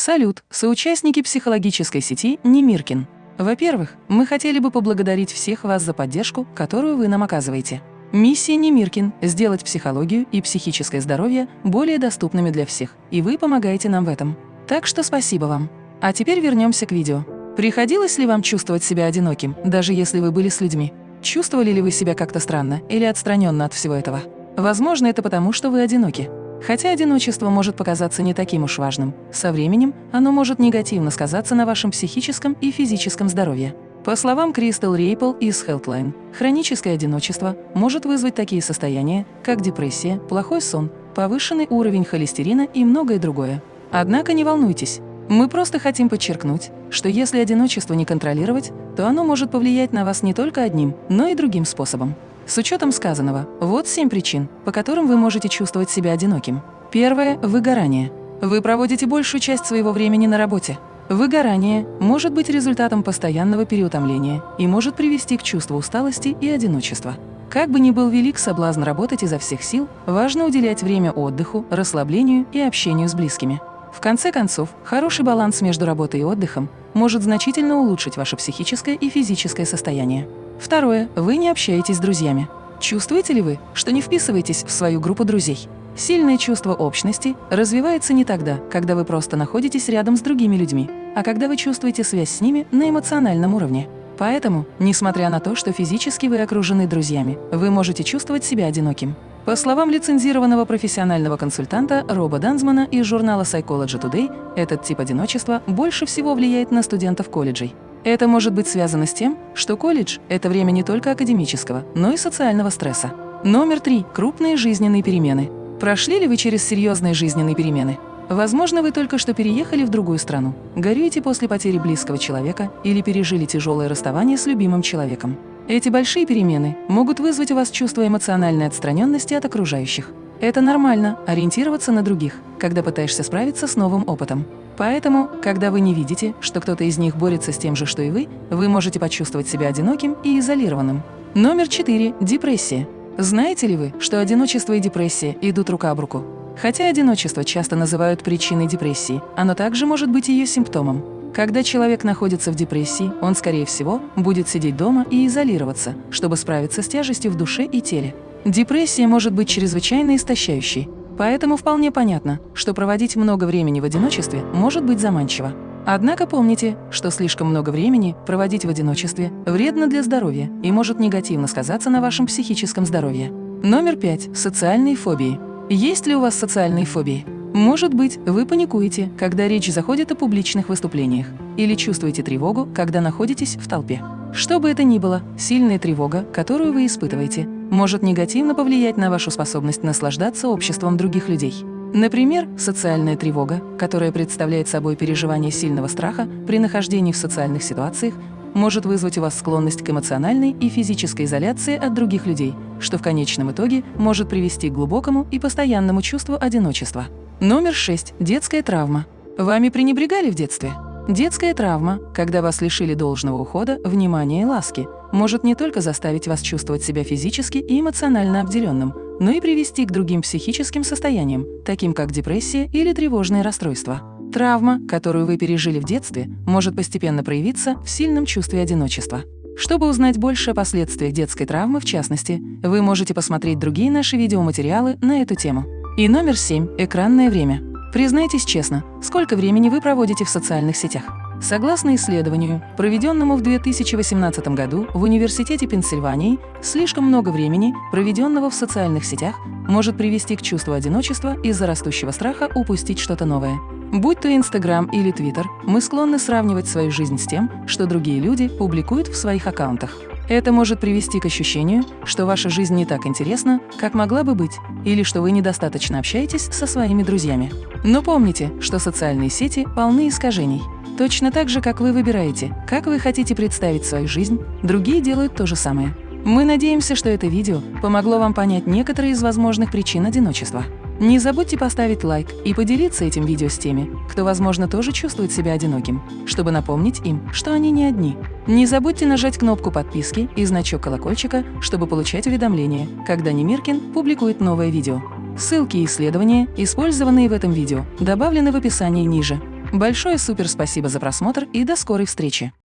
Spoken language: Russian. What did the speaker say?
Салют, соучастники психологической сети Немиркин. Во-первых, мы хотели бы поблагодарить всех вас за поддержку, которую вы нам оказываете. Миссия Немиркин – сделать психологию и психическое здоровье более доступными для всех, и вы помогаете нам в этом. Так что спасибо вам. А теперь вернемся к видео. Приходилось ли вам чувствовать себя одиноким, даже если вы были с людьми? Чувствовали ли вы себя как-то странно или отстраненно от всего этого? Возможно, это потому, что вы одиноки. Хотя одиночество может показаться не таким уж важным, со временем оно может негативно сказаться на вашем психическом и физическом здоровье. По словам Кристал Рейпл из Healthline, хроническое одиночество может вызвать такие состояния, как депрессия, плохой сон, повышенный уровень холестерина и многое другое. Однако не волнуйтесь, мы просто хотим подчеркнуть, что если одиночество не контролировать, то оно может повлиять на вас не только одним, но и другим способом. С учетом сказанного, вот семь причин, по которым вы можете чувствовать себя одиноким. Первое – выгорание. Вы проводите большую часть своего времени на работе. Выгорание может быть результатом постоянного переутомления и может привести к чувству усталости и одиночества. Как бы ни был велик соблазн работать изо всех сил, важно уделять время отдыху, расслаблению и общению с близкими. В конце концов, хороший баланс между работой и отдыхом может значительно улучшить ваше психическое и физическое состояние. Второе. Вы не общаетесь с друзьями. Чувствуете ли вы, что не вписываетесь в свою группу друзей? Сильное чувство общности развивается не тогда, когда вы просто находитесь рядом с другими людьми, а когда вы чувствуете связь с ними на эмоциональном уровне. Поэтому, несмотря на то, что физически вы окружены друзьями, вы можете чувствовать себя одиноким. По словам лицензированного профессионального консультанта Роба Данзмана из журнала Psychology Today, этот тип одиночества больше всего влияет на студентов колледжей. Это может быть связано с тем, что колледж – это время не только академического, но и социального стресса. Номер три – крупные жизненные перемены. Прошли ли вы через серьезные жизненные перемены? Возможно, вы только что переехали в другую страну, горюете после потери близкого человека или пережили тяжелое расставание с любимым человеком. Эти большие перемены могут вызвать у вас чувство эмоциональной отстраненности от окружающих. Это нормально – ориентироваться на других, когда пытаешься справиться с новым опытом. Поэтому, когда вы не видите, что кто-то из них борется с тем же, что и вы, вы можете почувствовать себя одиноким и изолированным. Номер четыре – депрессия. Знаете ли вы, что одиночество и депрессия идут рука об руку? Хотя одиночество часто называют причиной депрессии, оно также может быть ее симптомом. Когда человек находится в депрессии, он, скорее всего, будет сидеть дома и изолироваться, чтобы справиться с тяжестью в душе и теле. Депрессия может быть чрезвычайно истощающей, поэтому вполне понятно, что проводить много времени в одиночестве может быть заманчиво. Однако помните, что слишком много времени проводить в одиночестве вредно для здоровья и может негативно сказаться на вашем психическом здоровье. Номер пять. Социальные фобии. Есть ли у вас социальные фобии? Может быть, вы паникуете, когда речь заходит о публичных выступлениях, или чувствуете тревогу, когда находитесь в толпе. Что бы это ни было, сильная тревога, которую вы испытываете, может негативно повлиять на вашу способность наслаждаться обществом других людей. Например, социальная тревога, которая представляет собой переживание сильного страха при нахождении в социальных ситуациях, может вызвать у вас склонность к эмоциональной и физической изоляции от других людей, что в конечном итоге может привести к глубокому и постоянному чувству одиночества. Номер 6. Детская травма. Вами пренебрегали в детстве? Детская травма, когда вас лишили должного ухода, внимания и ласки, может не только заставить вас чувствовать себя физически и эмоционально обделенным, но и привести к другим психическим состояниям, таким как депрессия или тревожные расстройства. Травма, которую вы пережили в детстве, может постепенно проявиться в сильном чувстве одиночества. Чтобы узнать больше о последствиях детской травмы, в частности, вы можете посмотреть другие наши видеоматериалы на эту тему. И номер 7 – экранное время. Признайтесь честно, сколько времени вы проводите в социальных сетях? Согласно исследованию, проведенному в 2018 году в Университете Пенсильвании, слишком много времени, проведенного в социальных сетях, может привести к чувству одиночества из-за растущего страха упустить что-то новое. Будь то Инстаграм или Твиттер, мы склонны сравнивать свою жизнь с тем, что другие люди публикуют в своих аккаунтах. Это может привести к ощущению, что ваша жизнь не так интересна, как могла бы быть, или что вы недостаточно общаетесь со своими друзьями. Но помните, что социальные сети полны искажений. Точно так же, как вы выбираете, как вы хотите представить свою жизнь, другие делают то же самое. Мы надеемся, что это видео помогло вам понять некоторые из возможных причин одиночества. Не забудьте поставить лайк и поделиться этим видео с теми, кто, возможно, тоже чувствует себя одиноким, чтобы напомнить им, что они не одни. Не забудьте нажать кнопку подписки и значок колокольчика, чтобы получать уведомления, когда Немиркин публикует новое видео. Ссылки и исследования, использованные в этом видео, добавлены в описании ниже. Большое супер спасибо за просмотр и до скорой встречи!